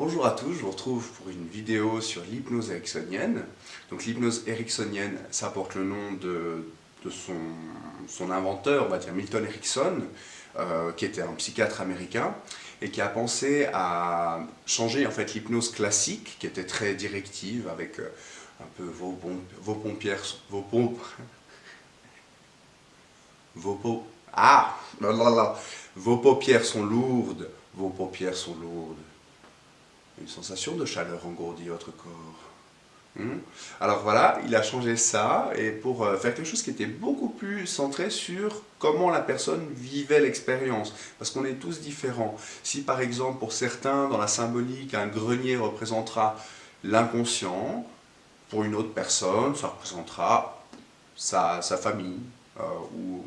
bonjour à tous, je vous retrouve pour une vidéo sur l'hypnose ericksonienne. Donc l'hypnose ericksonienne, ça porte le nom de, son, inventeur, on va dire Milton Erickson, euh, qui était un psychiatre américain, et qui a pensé à changer en fait l'hypnose classique, qui était très directive, avec euh, un peu vos, vos pompières, vos pompes, vos ah, vos paupières sont lourdes, vos paupières sont lourdes. Une sensation de chaleur engourdit votre corps. Hmm? Alors voilà, il a changé ça et pour euh, faire quelque chose qui était beaucoup plus centré sur comment la personne vivait l'expérience. Parce qu'on est tous différents. Si par exemple pour certains dans la symbolique un grenier représentera l'inconscient, pour une autre personne ça représentera sa, famille euh, ou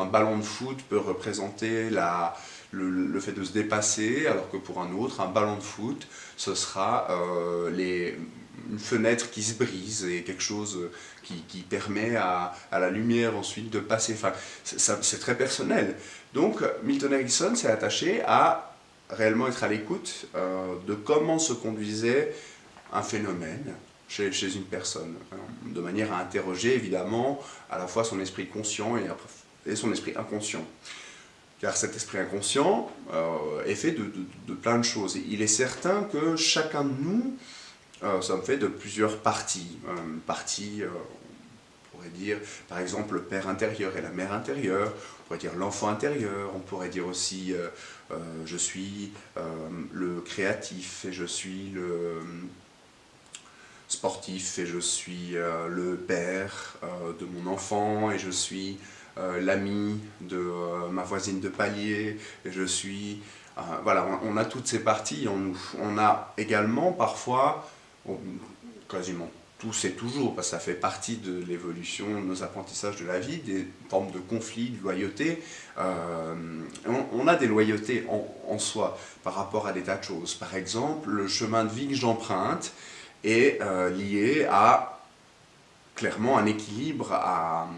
un ballon de foot peut représenter la, le, fait de se dépasser, alors que pour un autre, un ballon de foot, ce sera euh, les, une fenêtre qui se brise et quelque chose qui, permet à, la lumière ensuite de passer. Enfin, c'est très personnel. Donc, Milton Erickson s'est attaché à réellement être à l'écoute euh, de comment se conduisait un phénomène chez, chez, une personne, de manière à interroger évidemment à la fois son esprit conscient et, et son esprit inconscient car cet esprit inconscient euh, est fait de, plein de choses. il est certain que chacun de nous euh, sommes faits de plusieurs parties. Une partie, euh, on pourrait dire, par exemple, le père intérieur et la mère intérieure, on pourrait dire l'enfant intérieur, on pourrait dire aussi je suis le créatif et je suis le sportif et je suis le père de mon enfant et je suis euh, l'ami de euh, ma voisine de palier, je suis... Euh, voilà, on, a toutes ces parties nous. On a également parfois, quasiment tous et toujours, parce que ça fait partie de l'évolution, de nos apprentissages de la vie, des formes de conflits, de loyauté. on, a des loyautés en, soi par rapport à des tas de choses. Par exemple, le chemin de vie que j'emprunte est lié à clairement un équilibre, à,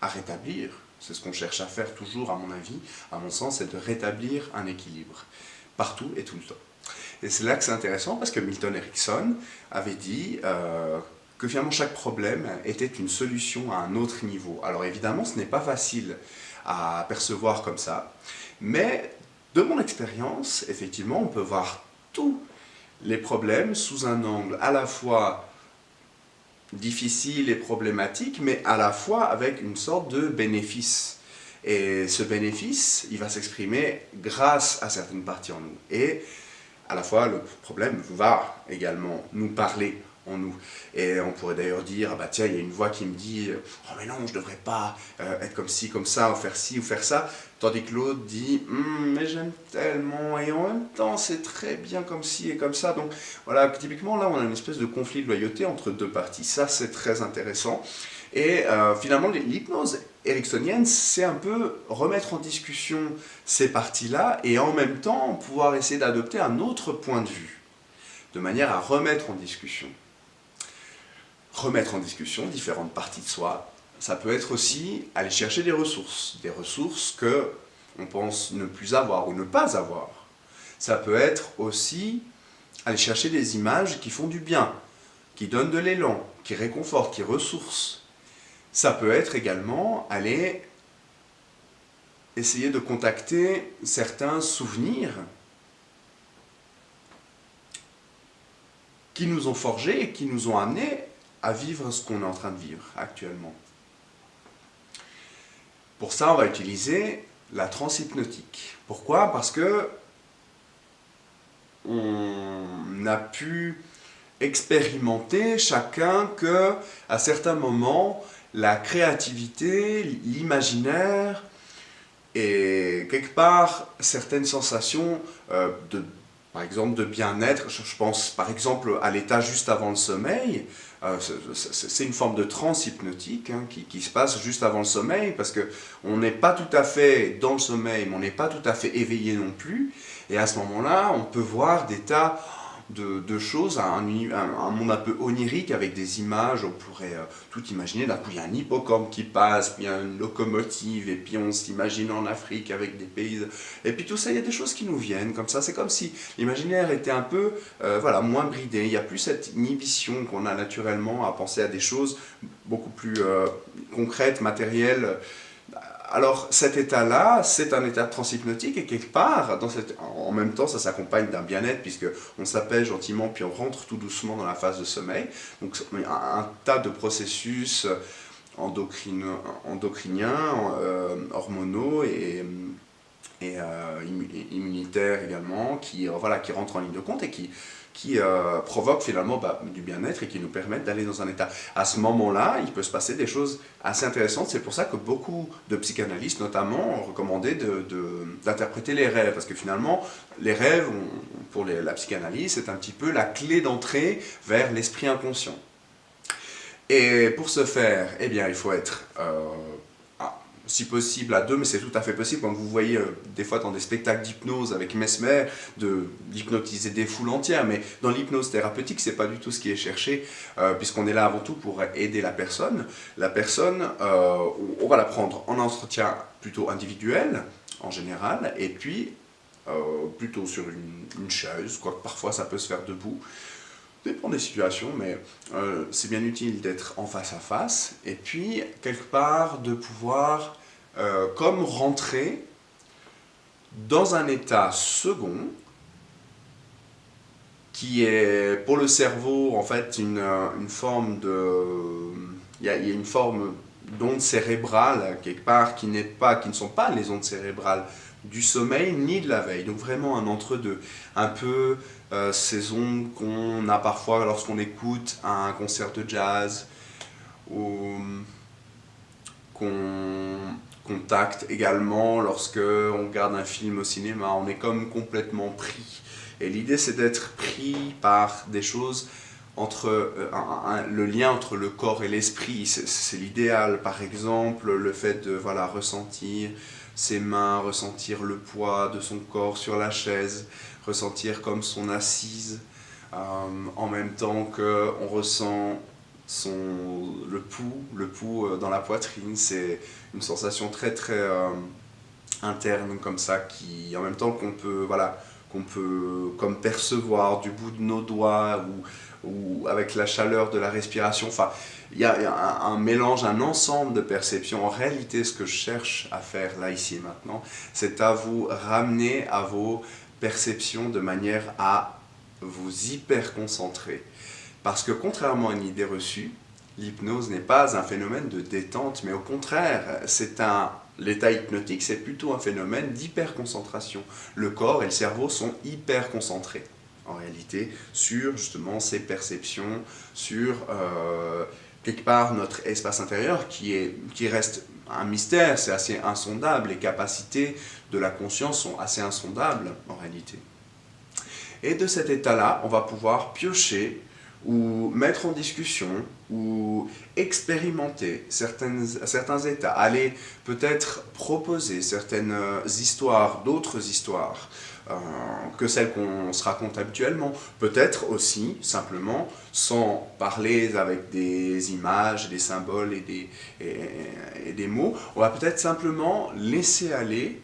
à rétablir. C'est ce qu'on cherche à faire toujours, à mon avis, à mon sens, c'est de rétablir un équilibre, partout et tout le temps. Et c'est là que c'est intéressant, parce que Milton Erickson avait dit euh, que finalement chaque problème était une solution à un autre niveau. Alors évidemment, ce n'est pas facile à percevoir comme ça, mais de mon expérience, effectivement, on peut voir tous les problèmes sous un angle à la fois difficile et problématique, mais à la fois avec une sorte de bénéfice. Et ce bénéfice, il va s'exprimer grâce à certaines parties en nous. Et à la fois, le problème va également nous parler nous. Et on pourrait d'ailleurs dire, ah bah tiens, il y a une voix qui me dit, oh mais non, je ne devrais pas euh, être comme ci, comme ça, ou faire ci, ou faire ça. Tandis que l'autre dit, hum, mais j'aime tellement, et en même temps, c'est très bien comme ci et comme ça. Donc voilà, typiquement là, on a une espèce de conflit de loyauté entre deux parties. Ça, c'est très intéressant. Et euh, finalement, l'hypnose ericksonienne, c'est un peu remettre en discussion ces parties-là et en même temps pouvoir essayer d'adopter un autre point de vue, de manière à remettre en discussion remettre en discussion différentes parties de soi. Ça peut être aussi aller chercher des ressources, des ressources que on pense ne plus avoir ou ne pas avoir. Ça peut être aussi aller chercher des images qui font du bien, qui donnent de l'élan, qui réconfortent, qui ressourcent. Ça peut être également aller essayer de contacter certains souvenirs qui nous ont forgés et qui nous ont amenés à vivre ce qu'on est en train de vivre actuellement. Pour ça, on va utiliser la transhypnotique. Pourquoi? Parce que on a pu expérimenter chacun que, à certains moments, la créativité, l'imaginaire et quelque part certaines sensations euh, de par exemple de bien-être, je pense par exemple à l'état juste avant le sommeil, c'est une forme de transe hypnotique hein, qui, se passe juste avant le sommeil, parce qu'on n'est pas tout à fait dans le sommeil, mais on n'est pas tout à fait éveillé non plus, et à ce moment-là, on peut voir des tas de, choses, un, un, monde un peu onirique avec des images, on pourrait euh, tout imaginer. Là, il y a un hippocampe qui passe, puis il y a une locomotive, et puis on s'imagine en Afrique avec des pays. Et puis tout ça, il y a des choses qui nous viennent comme ça. C'est comme si l'imaginaire était un peu euh, voilà, moins bridé. Il n'y a plus cette inhibition qu'on a naturellement à penser à des choses beaucoup plus euh, concrètes, matérielles. Alors cet état-là, c'est un état transhypnotique et quelque part, en même temps, ça s'accompagne d'un bien-être puisque on s'appelle gentiment puis on rentre tout doucement dans la phase de sommeil. Donc un, tas de processus endocriniens, euh, hormonaux et, et euh, immunitaires également qui, voilà, qui rentrent en ligne de compte et qui qui euh, provoquent finalement bah, du bien-être et qui nous permettent d'aller dans un état. À ce moment-là, il peut se passer des choses assez intéressantes. C'est pour ça que beaucoup de psychanalystes, notamment, ont recommandé d'interpréter les rêves. Parce que finalement, les rêves, pour la psychanalyse, c'est un petit peu la clé d'entrée vers l'esprit inconscient. Et pour ce faire, eh bien, il faut être euh, si possible à deux, mais c'est tout à fait possible, quand vous voyez euh, des fois dans des spectacles d'hypnose avec Mesmer, d'hypnotiser des foules entières, mais dans l'hypnose thérapeutique, c'est pas du tout ce qui est cherché, euh, puisqu'on est là avant tout pour aider la personne. La personne, euh, on va la prendre en entretien plutôt individuel, en général, et puis plutôt sur une, une chaise, quoique parfois ça peut se faire debout, dépend des situations, mais c'est bien utile d'être en face à face, et puis quelque part de pouvoir euh, comme rentrer dans un état second qui est pour le cerveau en fait une, euh, forme de... Il y, a, une forme d'onde cérébrale quelque part qui, pas, qui ne sont pas les ondes cérébrales du sommeil ni de la veille. Donc vraiment un entre-deux. Un peu euh, ces ondes qu'on a parfois lorsqu'on écoute un concert de jazz ou qu'on contact également lorsque on regarde un film au cinéma, on est comme complètement pris. Et l'idée c'est d'être pris par des choses entre euh, le lien entre le corps et l'esprit, c'est l'idéal. Par exemple, le fait de voilà, ressentir ses mains, ressentir le poids de son corps sur la chaise, ressentir comme son assise, euh, en même temps qu'on ressent le pouls, le pouls euh, dans la poitrine, c'est une sensation très très euh, interne comme ça, qui en même temps qu'on peut, voilà, qu'on peut comme percevoir du bout de nos doigts ou, avec la chaleur de la respiration. Enfin, il y a, un, mélange, un ensemble de perceptions. En réalité, ce que je cherche à faire là, ici et maintenant, c'est à vous ramener à vos perceptions de manière à vous hyper concentrer parce que contrairement à une idée reçue, l'hypnose n'est pas un phénomène de détente, mais au contraire, c'est un L'état hypnotique, c'est plutôt un phénomène d'hyperconcentration. Le corps et le cerveau sont hyper concentrés, en réalité, sur justement ces perceptions, sur euh, quelque part notre espace intérieur qui, est, qui reste un mystère, c'est assez insondable. Les capacités de la conscience sont assez insondables, en réalité. Et de cet état-là, on va pouvoir piocher ou mettre en discussion, ou expérimenter certaines, certains états, aller peut-être proposer certaines histoires, d'autres histoires, euh, que celles qu'on se raconte habituellement. Peut-être aussi, simplement, sans parler avec des images, des symboles et des, et, des mots, on va peut-être simplement laisser aller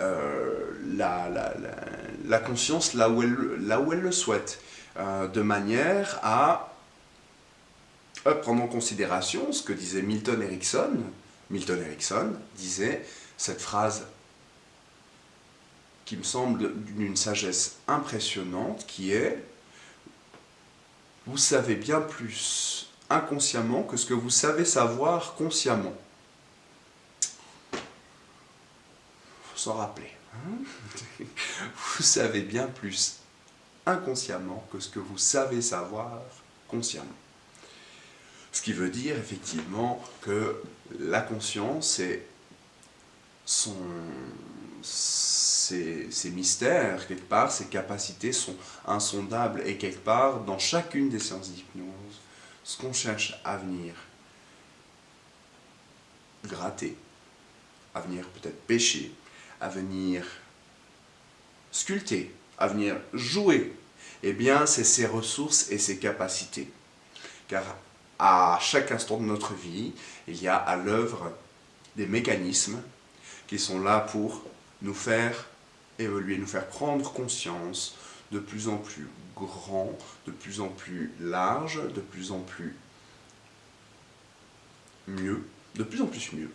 euh, la, la, la, conscience là où elle, là où elle le souhaite. Euh, de manière à prendre en considération ce que disait Milton Erickson. Milton Erickson disait cette phrase qui me semble d'une sagesse impressionnante, qui est « Vous savez bien plus inconsciemment que ce que vous savez savoir consciemment. » faut s'en rappeler. Hein. vous savez bien plus inconsciemment que ce que vous savez savoir consciemment. Ce qui veut dire effectivement que la conscience et son, ses, ses, mystères, quelque part, ses capacités sont insondables et quelque part, dans chacune des séances d'hypnose, ce qu'on cherche à venir gratter, à venir peut-être pêcher, à venir sculpter, à venir jouer Eh bien, c'est ses ressources et ses capacités. Car à chaque instant de notre vie, il y a à l'œuvre des mécanismes qui sont là pour nous faire évoluer, nous faire prendre conscience de plus en plus grand, de plus en plus large, de plus en plus mieux, de plus en plus mieux,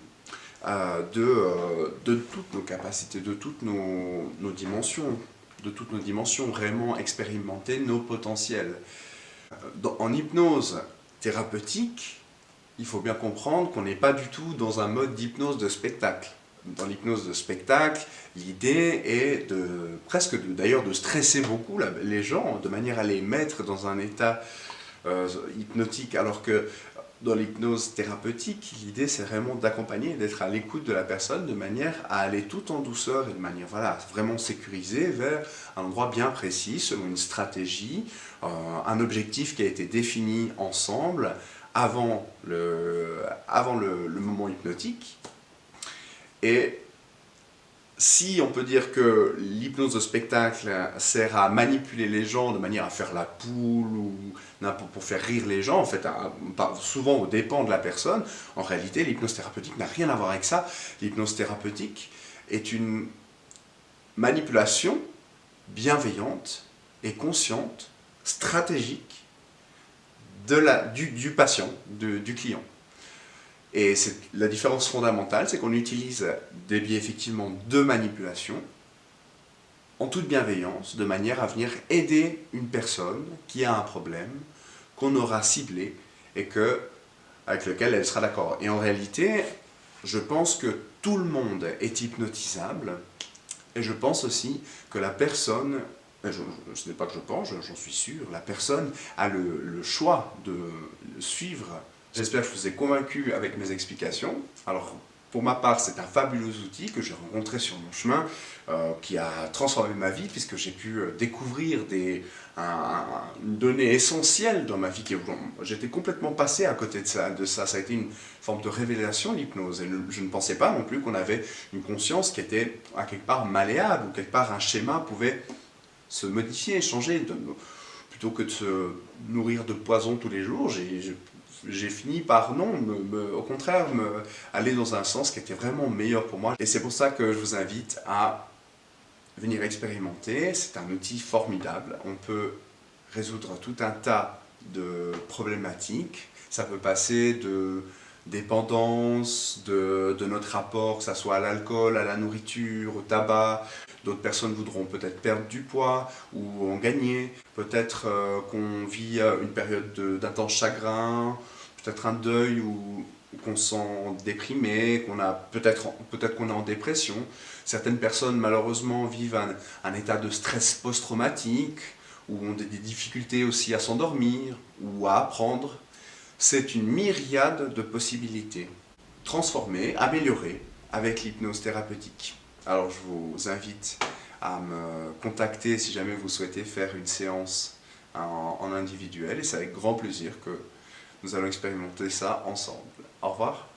euh, de, euh, de, toutes nos capacités, de toutes nos, dimensions, de toutes nos dimensions, vraiment expérimenter nos potentiels. Dans, en hypnose thérapeutique, il faut bien comprendre qu'on n'est pas du tout dans un mode d'hypnose de spectacle. Dans l'hypnose de spectacle, l'idée est de presque d'ailleurs de stresser beaucoup les gens de manière à les mettre dans un état euh, hypnotique alors que dans l'hypnose thérapeutique, l'idée c'est vraiment d'accompagner, d'être à l'écoute de la personne de manière à aller tout en douceur et de manière voilà, vraiment sécurisée vers un endroit bien précis, selon une stratégie, euh, un objectif qui a été défini ensemble avant le, avant le moment hypnotique. Et si on peut dire que l'hypnose de spectacle sert à manipuler les gens de manière à faire la poule ou pour faire rire les gens, en fait, souvent au dépens de la personne, en réalité, l'hypnose thérapeutique n'a rien à voir avec ça. L'hypnose thérapeutique est une manipulation bienveillante et consciente, stratégique du, patient, du client. Et la différence fondamentale, c'est qu'on utilise des biais effectivement de manipulation, en toute bienveillance, de manière à venir aider une personne qui a un problème, qu'on aura ciblé et que, avec lequel elle sera d'accord. Et en réalité, je pense que tout le monde est hypnotisable, et je pense aussi que la personne, ce n'est pas que je pense, j'en suis sûr, la personne a le choix de suivre J'espère que je vous ai convaincu avec mes explications. Alors, pour ma part, c'est un fabuleux outil que j'ai rencontré sur mon chemin, euh, qui a transformé ma vie, puisque j'ai pu euh, découvrir des, une donnée essentielle dans ma vie. J'étais complètement passé à côté de ça, ça. A été une forme de révélation, l'hypnose. Et je ne pensais pas non plus qu'on avait une conscience qui était à quelque part malléable, ou quelque part un schéma pouvait se modifier, changer. Plutôt que de se nourrir de poison tous les jours, j'ai j'ai fini par, non, au contraire, aller dans un sens qui était vraiment meilleur pour moi. Et c'est pour ça que je vous invite à venir expérimenter. C'est un outil formidable. On peut résoudre tout un tas de problématiques. Ça peut passer de dépendance, de, notre rapport, que ce soit à l'alcool, à la nourriture, au tabac. D'autres personnes voudront peut-être perdre du poids ou en gagner. Peut-être euh, qu'on vit euh, une période d'intense chagrin, peut-être un deuil ou, qu'on se sent déprimé, qu'on a peut-être peut-être qu'on est en dépression. Certaines personnes malheureusement vivent un, état de stress post-traumatique ou ont des difficultés aussi à s'endormir ou à apprendre. C'est une myriade de possibilités. Transformer, améliorer avec l'hypnose thérapeutique. Alors je vous invite à me contacter si jamais vous souhaitez faire une séance en individuel et c'est avec grand plaisir que nous allons expérimenter ça ensemble. Au revoir.